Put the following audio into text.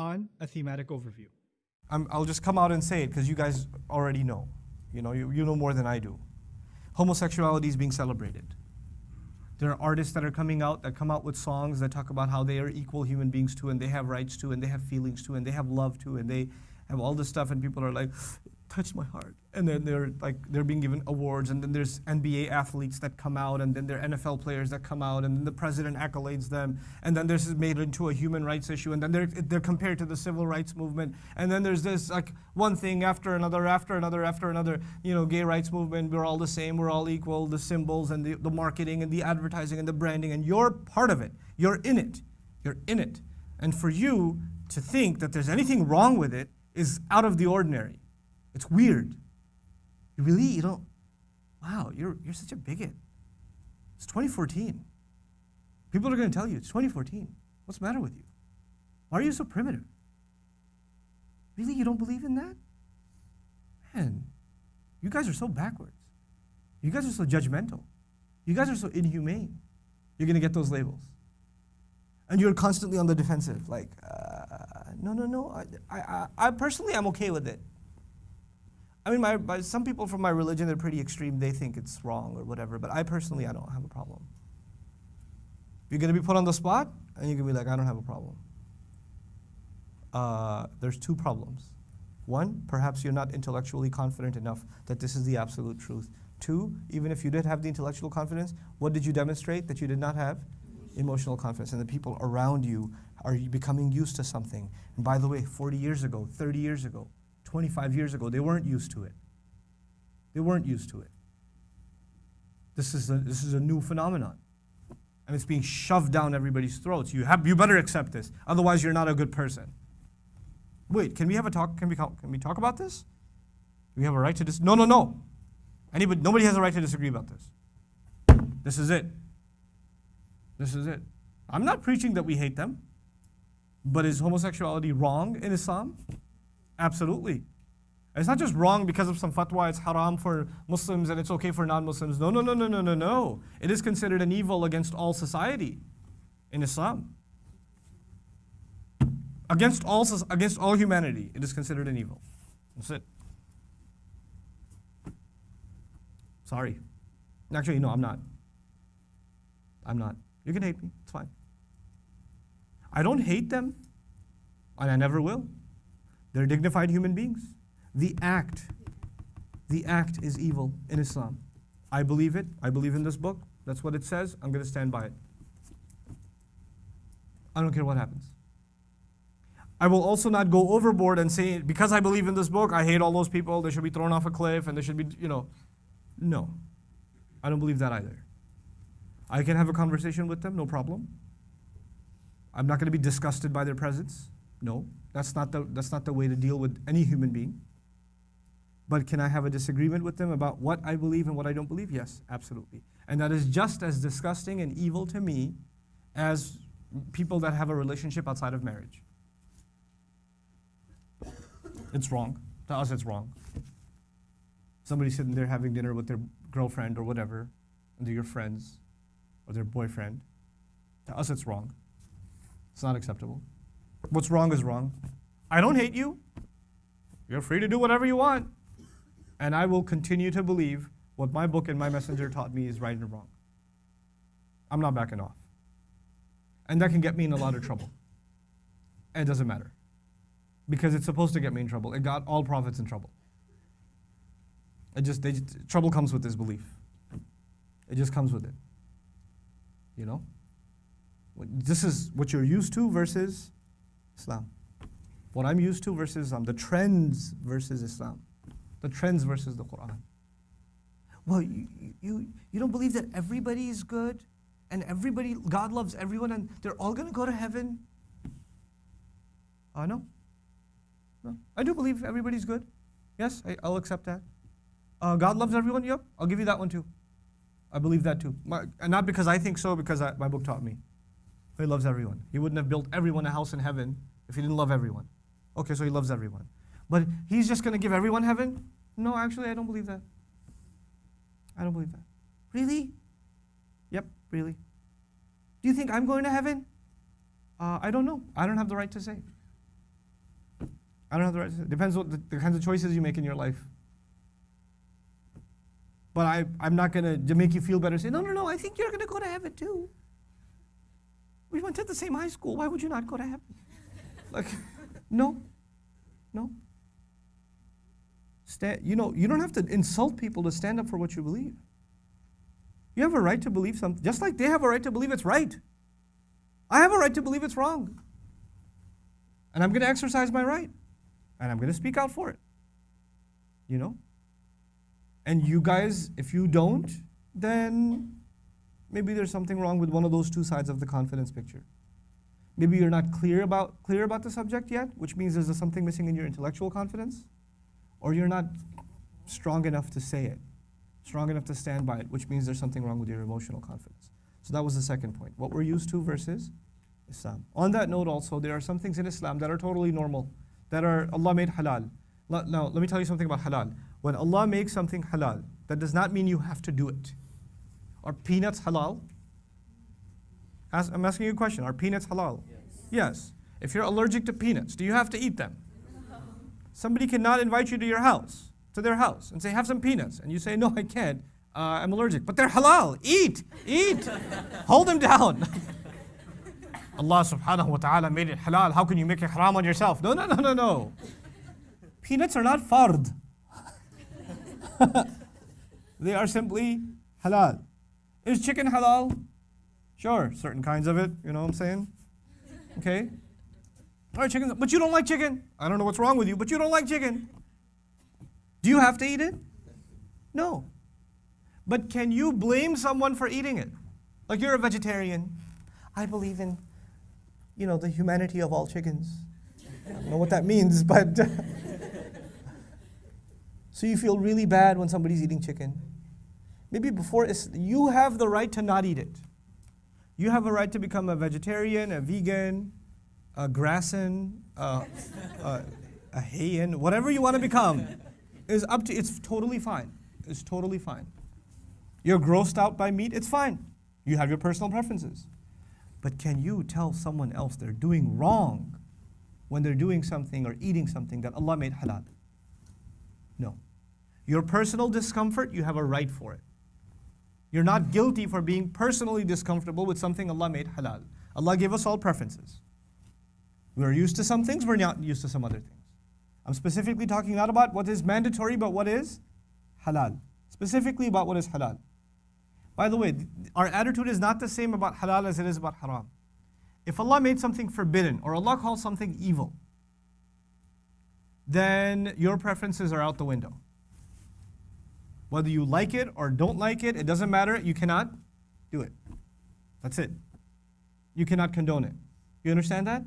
Quran, a thematic overview. I'm, I'll just come out and say it because you guys already know. You know, you, you know more than I do. Homosexuality is being celebrated. There are artists that are coming out that come out with songs that talk about how they are equal human beings too, and they have rights too, and they have feelings too, and they have love too, and they have all this stuff, and people are like, touched my heart. And then they're like they're being given awards, and then there's NBA athletes that come out, and then there are NFL players that come out, and then the president accolades them, and then this is made into a human rights issue, and then they're they're compared to the civil rights movement, and then there's this like one thing after another, after another, after another. You know, gay rights movement, we're all the same, we're all equal. The symbols and the, the marketing and the advertising and the branding, and you're part of it. You're in it. You're in it. And for you to think that there's anything wrong with it is out of the ordinary. It's weird. You really, you don't, wow, you're, you're such a bigot. It's 2014. People are going to tell you it's 2014. What's the matter with you? Why are you so primitive? Really, you don't believe in that? Man, you guys are so backwards. You guys are so judgmental. You guys are so inhumane. You're going to get those labels. And you're constantly on the defensive, like, uh, no, no, no. I, I, I personally, I'm okay with it. I mean, my, my, some people from my religion, they're pretty extreme. They think it's wrong or whatever. But I personally, I don't have a problem. You're going to be put on the spot, and you're going to be like, I don't have a problem. Uh, there's two problems. One, perhaps you're not intellectually confident enough that this is the absolute truth. Two, even if you did have the intellectual confidence, what did you demonstrate that you did not have? Emotional confidence. And the people around you are becoming used to something. And by the way, 40 years ago, 30 years ago, 25 years ago, they weren't used to it. They weren't used to it. This is a, this is a new phenomenon. And it's being shoved down everybody's throats. You, have, you better accept this, otherwise, you're not a good person. Wait, can we have a talk? Can we, can we talk about this? Do we have a right to dis? No, no, no. Anybody, nobody has a right to disagree about this. This is it. This is it. I'm not preaching that we hate them, but is homosexuality wrong in Islam? Absolutely. It's not just wrong because of some fatwa, it's haram for Muslims and it's okay for non-Muslims. No, no, no, no, no, no, no. It is considered an evil against all society in Islam. Against all, against all humanity, it is considered an evil. That's it. Sorry. Actually, no, I'm not. I'm not. You can hate me, it's fine. I don't hate them, and I never will. They're dignified human beings. The act, the act is evil in Islam. I believe it. I believe in this book. That's what it says. I'm going to stand by it. I don't care what happens. I will also not go overboard and say, because I believe in this book, I hate all those people, they should be thrown off a cliff and they should be, you know. No. I don't believe that either. I can have a conversation with them, no problem. I'm not going to be disgusted by their presence. No. That's not, the, that's not the way to deal with any human being. But can I have a disagreement with them about what I believe and what I don't believe? Yes, absolutely. And that is just as disgusting and evil to me as people that have a relationship outside of marriage. It's wrong. To us, it's wrong. Somebody sitting there having dinner with their girlfriend or whatever, and they're your friends or their boyfriend. To us, it's wrong. It's not acceptable. What's wrong is wrong. I don't hate you. You're free to do whatever you want. And I will continue to believe what my book and my messenger taught me is right and wrong. I'm not backing off. And that can get me in a lot of trouble. And it doesn't matter. Because it's supposed to get me in trouble. It got all prophets in trouble. It just, they, trouble comes with this belief. It just comes with it. You know? This is what you're used to versus Islam. What I'm used to versus Islam, the trends versus Islam, the trends versus the Quran. Well, you, you, you don't believe that everybody is good and everybody, God loves everyone and they're all going to go to heaven? Uh, no. No. I do believe everybody's good. Yes, I, will accept that. Uh, God loves everyone? Yep, I'll give you that one too. I believe that too. My, and not because I think so, because I, my book taught me. He loves everyone. He wouldn't have built everyone a house in heaven if he didn't love everyone. Okay, so he loves everyone. But he's just going to give everyone heaven? No, actually, I don't believe that. I don't believe that. Really? Yep, really. Do you think I'm going to heaven? Uh, I don't know. I don't have the right to say. I don't have the right to say. Depends what the, the kinds of choices you make in your life. But I, I'm not going to, make you feel better, say, no, no, no, I think you're going to go to heaven too. We went to the same high school. Why would you not go to heaven? Like, no, no. Stand, you know, you don't have to insult people to stand up for what you believe. You have a right to believe something, just like they have a right to believe it's right. I have a right to believe it's wrong. And I'm going to exercise my right. And I'm going to speak out for it. You know? And you guys, if you don't, then maybe there's something wrong with one of those two sides of the confidence picture. Maybe you're not clear about, clear about the subject yet, which means there's something missing in your intellectual confidence, or you're not strong enough to say it, strong enough to stand by it, which means there's something wrong with your emotional confidence. So that was the second point. What we're used to versus Islam. On that note, also, there are some things in Islam that are totally normal, that are Allah made halal. Now, let me tell you something about halal. When Allah makes something halal, that does not mean you have to do it. Are peanuts halal? I'm asking you a question. Are peanuts halal? Yes. yes. If you're allergic to peanuts, do you have to eat them? No. Somebody cannot invite you to your house, to their house, and say, have some peanuts. And you say, no, I can't. Uh, I'm allergic. But they're halal. Eat. Eat. Hold them down. Allah subhanahu wa ta'ala made it halal. How can you make it haram on yourself? No, no, no, no, no. Peanuts are not fard. they are simply halal. Is chicken halal? Sure, certain kinds of it, you know what I'm saying? Okay? All right, chicken, but you don't like chicken. I don't know what's wrong with you, but you don't like chicken. Do you have to eat it? No. But can you blame someone for eating it? Like you're a vegetarian. I believe in, you know, the humanity of all chickens. I don't know what that means, but. so you feel really bad when somebody's eating chicken. Maybe before, you have the right to not eat it. You have a right to become a vegetarian, a vegan, a grassin, a, a, a hayan, whatever you want to become is up to, it's totally fine. It's totally fine. You're grossed out by meat, it's fine. You have your personal preferences. But can you tell someone else they're doing wrong when they're doing something or eating something that Allah made halal? No. Your personal discomfort, you have a right for it. You're not guilty for being personally discomfortable with something Allah made halal. Allah gave us all preferences. We're used to some things, we're not used to some other things. I'm specifically talking not about what is mandatory, but what is halal. Specifically about what is halal. By the way, our attitude is not the same about halal as it is about haram. If Allah made something forbidden or Allah calls something evil, then your preferences are out the window. Whether you like it or don't like it, it doesn't matter. You cannot do it. That's it. You cannot condone it. You understand that?